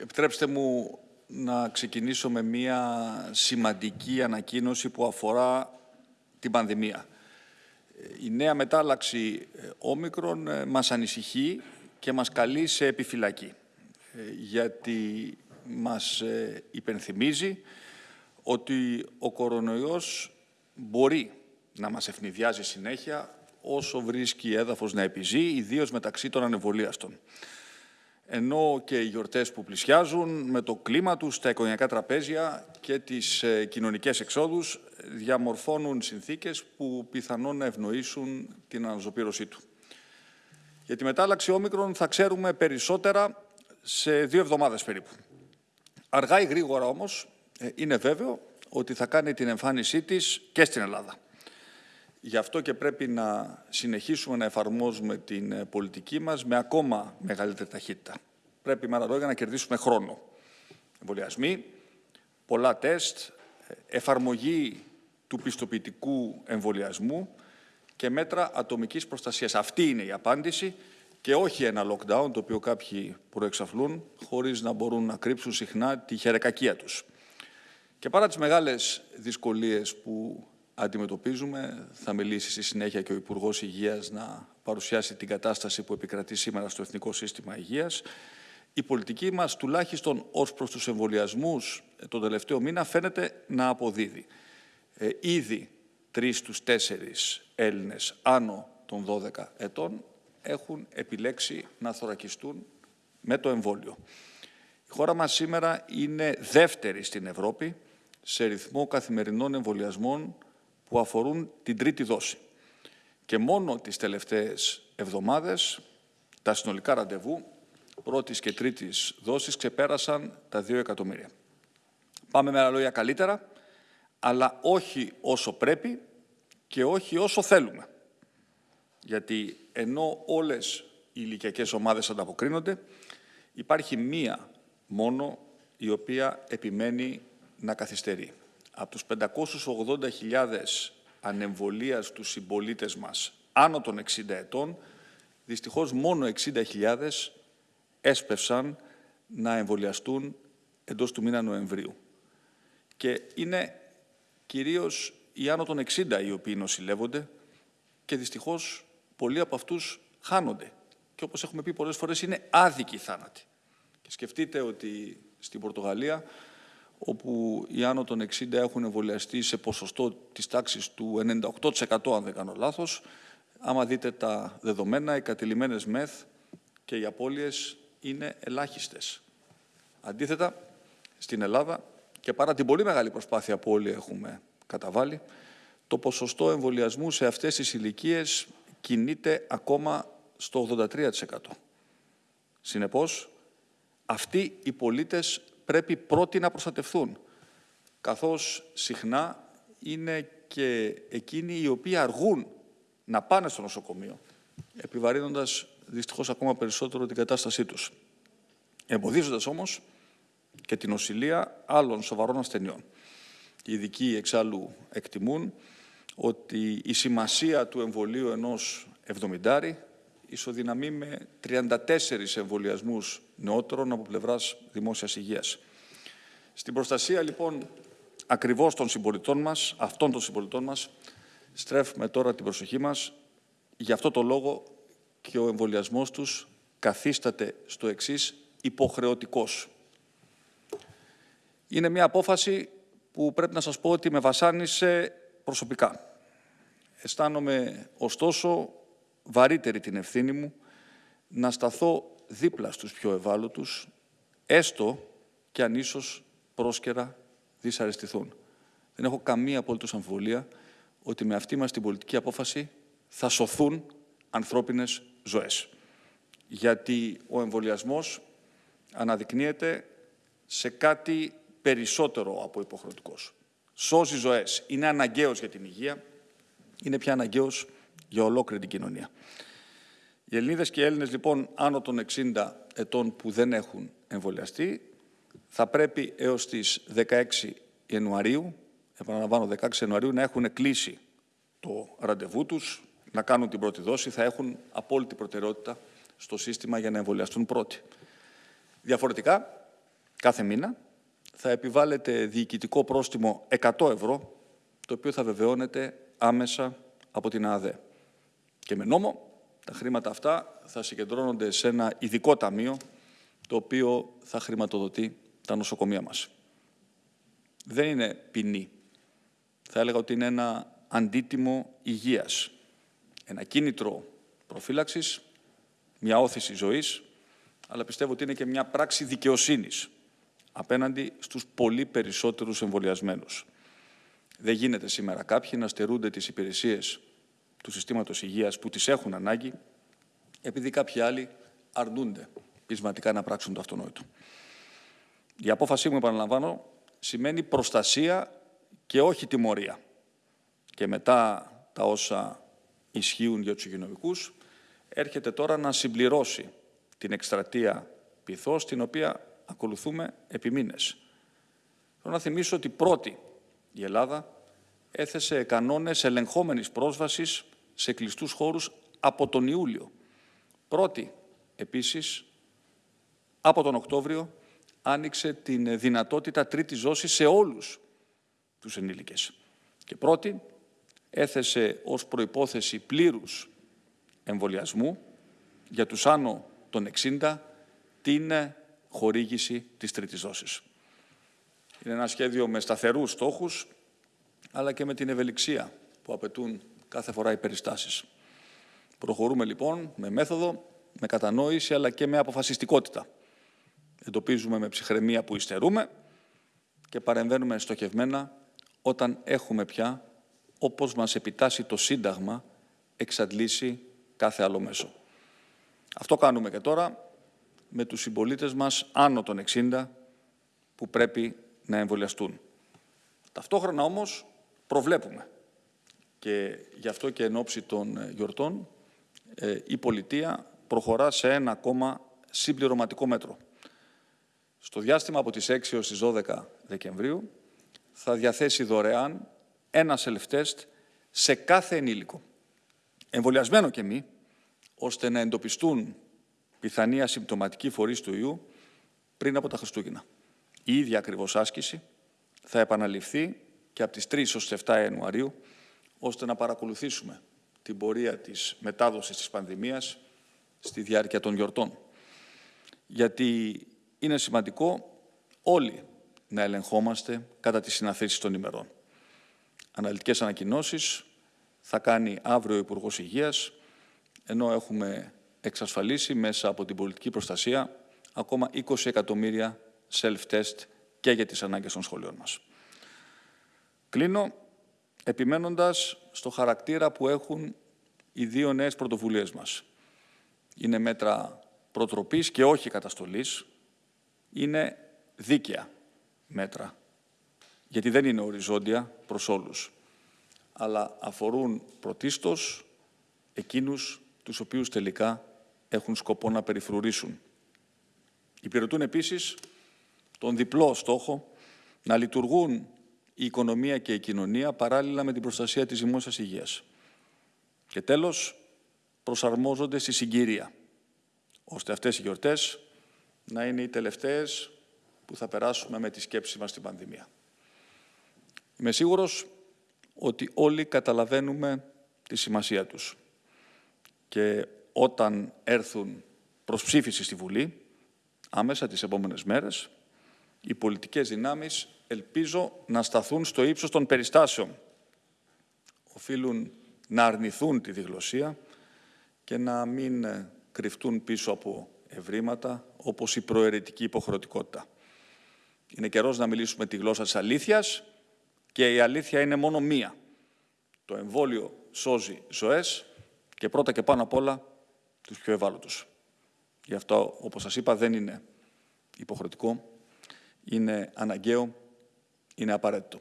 Επιτρέψτε μου να ξεκινήσω με μια σημαντική ανακοίνωση που αφορά την πανδημία. Η νέα μετάλλαξη ε, όμικρον ε, μας ανησυχεί και μας καλεί σε επιφυλακή, ε, γιατί μας υπενθυμίζει ότι ο κορονοϊός μπορεί να μας ευνηδιάζει συνέχεια όσο βρίσκει έδαφος να επιζεί, ιδίως μεταξύ των ανεβολίαστων ενώ και οι γιορτές που πλησιάζουν με το κλίμα τους, τα οικογενειακά τραπέζια και τις ε, κοινωνικές εξόδους διαμορφώνουν συνθήκες που πιθανόν να ευνοήσουν την αναζωπήρωσή του. Για τη μετάλλαξη όμικρον θα ξέρουμε περισσότερα σε δύο εβδομάδες περίπου. Αργά ή γρήγορα όμως ε, είναι βέβαιο ότι θα κάνει την εμφάνισή της και στην Ελλάδα. Γι' αυτό και πρέπει να συνεχίσουμε να εφαρμόζουμε την ε, πολιτική μας με ακόμα μεγαλύτερη ταχύτητα. Πρέπει με άλλα λόγια να κερδίσουμε χρόνο. Εμβολιασμοί, πολλά τεστ, εφαρμογή του πιστοποιητικού εμβολιασμού και μέτρα ατομικής προστασίας. Αυτή είναι η απάντηση και όχι ένα lockdown, το οποίο κάποιοι προεξαφλούν, χωρίς να μπορούν να κρύψουν συχνά τη χερεκακία τους. Και παρά τις μεγάλες δυσκολίες που αντιμετωπίζουμε. Θα μιλήσει στη συνέχεια και ο Υπουργός Υγείας να παρουσιάσει την κατάσταση που επικρατεί σήμερα στο Εθνικό Σύστημα Υγείας. Η πολιτική μας, τουλάχιστον ως προς τους εμβολιασμούς ε, τον τελευταίο μήνα, φαίνεται να αποδίδει. Ε, ήδη τρεις στους τέσσερις Έλληνες άνω των 12 ετών έχουν επιλέξει να θωρακιστούν με το εμβόλιο. Η χώρα μας σήμερα είναι δεύτερη στην Ευρώπη σε ρυθμό καθημερινών εμβολιασμών που αφορούν την τρίτη δόση. Και μόνο τις τελευταίες εβδομάδες τα συνολικά ραντεβού πρώτης και τρίτης δόσης ξεπέρασαν τα 2 εκατομμύρια. Πάμε με άλλα λόγια καλύτερα, αλλά όχι όσο πρέπει και όχι όσο θέλουμε. Γιατί ενώ όλες οι ηλικιακές ομάδες ανταποκρίνονται, υπάρχει μία μόνο η οποία επιμένει να καθυστερεί από τους 580.000 ανεμβολίας στους συμπολίτες μας άνω των 60 ετών, δυστυχώς μόνο 60.000 έσπευσαν να εμβολιαστούν εντός του μήνα Νοεμβρίου. Και είναι κυρίως οι άνω των 60 οι οποίοι νοσηλεύονται και δυστυχώς πολλοί από αυτούς χάνονται. Και όπως έχουμε πει πολλές φορές είναι άδικοι θάνατοι. Και σκεφτείτε ότι στην Πορτογαλία όπου οι άνω των 60 έχουν εμβολιαστεί σε ποσοστό της τάξης του 98% αν δεν κάνω λάθος. Άμα δείτε τα δεδομένα, οι κατηλημένες μεθ και οι απώλειες είναι ελάχιστες. Αντίθετα, στην Ελλάδα και παρά την πολύ μεγάλη προσπάθεια που όλοι έχουμε καταβάλει, το ποσοστό εμβολιασμού σε αυτές τις ηλικίες κινείται ακόμα στο 83%. Συνεπώς, αυτοί οι πολίτες πρέπει πρώτοι να προστατευθούν, καθώς συχνά είναι και εκείνοι οι οποίοι αργούν να πάνε στο νοσοκομείο, επιβαρύνοντας δυστυχώς ακόμα περισσότερο την κατάστασή τους, εμποδίζοντας όμως και την οσυλία άλλων σοβαρών ασθενειών. Οι ειδικοί εξάλλου εκτιμούν ότι η σημασία του εμβολίου ενός εβδομηντάρι ισοδυναμεί με 34 εμβολιασμούς νεότερων από πλευράς δημόσιας υγείας. Στην προστασία λοιπόν ακριβώς των συμπολιτών μας, αυτών των συμπολιτών μας, στρέφουμε τώρα την προσοχή μας. Γι' αυτό το λόγο και ο εμβολιασμός τους καθίσταται στο εξής υποχρεωτικός. Είναι μια απόφαση που πρέπει να σας πω ότι με βασάνισε προσωπικά. Αισθάνομαι ωστόσο βαρύτερη την ευθύνη μου να σταθώ δίπλα στους πιο ευάλωτους, έστω και αν ίσως πρόσκαιρα δυσαρεστηθούν. Δεν έχω καμία απολύτως αμφιβολία ότι με αυτή μας την πολιτική απόφαση θα σωθούν ανθρώπινες ζωές. Γιατί ο εμβολιασμός αναδεικνύεται σε κάτι περισσότερο από υποχρεωτικός. Σώζει ζωές. Είναι αναγκαίος για την υγεία. Είναι πια αναγκαίος για ολόκληρη την κοινωνία. Οι Ελληνίδες και οι Έλληνες λοιπόν άνω των 60 ετών που δεν έχουν εμβολιαστεί θα πρέπει έως τις 16 Ιανουαρίου, επαναλαμβάνω 16 Ιανουαρίου, να έχουν κλείσει το ραντεβού τους, να κάνουν την πρώτη δόση, θα έχουν απόλυτη προτεραιότητα στο σύστημα για να εμβολιαστούν πρώτοι. Διαφορετικά, κάθε μήνα θα επιβάλλεται διοικητικό πρόστιμο 100 ευρώ, το οποίο θα βεβαιώνεται άμεσα από την ΑΔΕ. Και με νόμο τα χρήματα αυτά θα συγκεντρώνονται σε ένα ειδικό ταμείο, το οποίο θα χρηματοδοτεί τα νοσοκομεία μας. Δεν είναι ποινή. Θα έλεγα ότι είναι ένα αντίτιμο υγείας. Ένα κίνητρο προφύλαξης, μια όθηση ζωής, αλλά πιστεύω ότι είναι και μια πράξη δικαιοσύνης απέναντι στους πολύ περισσότερους εμβολιασμένους. Δεν γίνεται σήμερα κάποιοι να στερούνται τις υπηρεσίες του συστήματος υγείας που τις έχουν ανάγκη, επειδή κάποιοι άλλοι αρνούνται πεισματικά να πράξουν το αυτονόητο. Η απόφασή μου, επαναλαμβάνω, σημαίνει προστασία και όχι τιμωρία. Και μετά τα όσα ισχύουν για τους υγειονομικούς, έρχεται τώρα να συμπληρώσει την εκστρατεία πυθός, την οποία ακολουθούμε επί μήνες. Θέλω να θυμίσω ότι πρώτη η Ελλάδα έθεσε κανόνες ελεγχόμενης πρόσβασης σε κλειστούς χώρους από τον Ιούλιο. Πρώτη, επίσης, από τον Οκτώβριο, άνοιξε την δυνατότητα τρίτης δόσης σε όλους τους ενήλικες. Και πρώτη, έθεσε ως προϋπόθεση πλήρους εμβολιασμού για τους άνω των 60 την χορήγηση της τρίτης δόσης. Είναι ένα σχέδιο με σταθερούς στόχους, αλλά και με την ευελιξία που απαιτούν κάθε φορά οι περιστάσεις. Προχωρούμε λοιπόν με μέθοδο, με κατανόηση, αλλά και με αποφασιστικότητα. Εντοπίζουμε με ψυχραιμία που υστερούμε και παρεμβαίνουμε στοχευμένα όταν έχουμε πια, όπως μας επιτάσσει το Σύνταγμα, εξαντλήσει κάθε άλλο μέσο. Αυτό κάνουμε και τώρα με τους συμπολίτες μας άνω των 60 που πρέπει να εμβολιαστούν. Ταυτόχρονα όμως προβλέπουμε και γι' αυτό και εν ώψη των ε, γιορτών ε, η πολιτεία προχωρά σε ένα ακόμα συμπληρωματικό μέτρο. Στο διάστημα από τις 6 έως τις 12 Δεκεμβρίου θα διαθέσει δωρεάν ένα self-test σε κάθε ενήλικο, εμβολιασμένο και μη, ώστε να εντοπιστούν πιθανή ασυμπτωματική φορείς του ιού πριν από τα Χριστούγεννα. Η ίδια ακριβώς άσκηση θα επαναληφθεί και από τις 3 ως 7 Ιανουαρίου, ώστε να παρακολουθήσουμε την πορεία της μετάδοσης της πανδημίας στη διάρκεια των γιορτών. Γιατί είναι σημαντικό όλοι να ελεγχόμαστε κατά τις συναθήσεις των ημερών. Αναλυτικές ανακοινώσεις θα κάνει αύριο ο Υπουργός Υγείας, ενώ έχουμε εξασφαλίσει μέσα από την πολιτική προστασία ακόμα 20 εκατομμύρια self-test και για τις ανάγκες των σχολείων μας. Κλείνω επιμένοντας στο χαρακτήρα που έχουν οι δύο νέες πρωτοβουλίες μας. Είναι μέτρα προτροπής και όχι καταστολής. Είναι δίκαια μέτρα, γιατί δεν είναι οριζόντια προς όλους, αλλά αφορούν πρωτίστως εκείνους τους οποίους τελικά έχουν σκοπό να περιφρουρήσουν. Υπηρετούν επίσης τον διπλό στόχο να λειτουργούν η οικονομία και η κοινωνία παράλληλα με την προστασία της δημόσιας υγείας. Και τέλος, προσαρμόζονται στη συγκυρία, ώστε αυτές οι γιορτές να είναι οι τελευταίες που θα περάσουμε με τη σκέψη μας στην πανδημία. Είμαι σίγουρος ότι όλοι καταλαβαίνουμε τη σημασία τους και όταν έρθουν προς ψήφιση στη Βουλή, άμεσα τις επόμενες μέρες, οι πολιτικές δυνάμεις ελπίζω να σταθούν στο ύψος των περιστάσεων. Οφείλουν να αρνηθούν τη διγλωσία και να μην κρυφτούν πίσω από ευρήματα όπως η προαιρετική υποχρεωτικότητα. Είναι καιρός να μιλήσουμε τη γλώσσα της αλήθειας και η αλήθεια είναι μόνο μία. Το εμβόλιο σώζει ζωές και πρώτα και πάνω απ' όλα τους πιο ευάλωτους. Γι' αυτό, όπως σας είπα, δεν είναι υποχρεωτικό, είναι αναγκαίο, είναι απαραίτητο.